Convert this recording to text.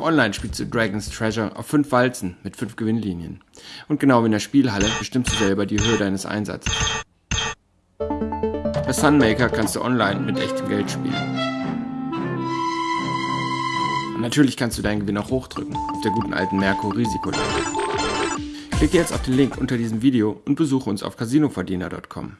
Auch online spielst du Dragon's Treasure auf 5 Walzen mit 5 Gewinnlinien. Und genau wie in der Spielhalle bestimmst du selber die Höhe deines Einsatzes. Bei Sunmaker kannst du online mit echtem Geld spielen. Und natürlich kannst du deinen Gewinn auch hochdrücken, auf der guten alten Merkur Risikolage. Klicke jetzt auf den Link unter diesem Video und besuche uns auf casinoverdiener.com.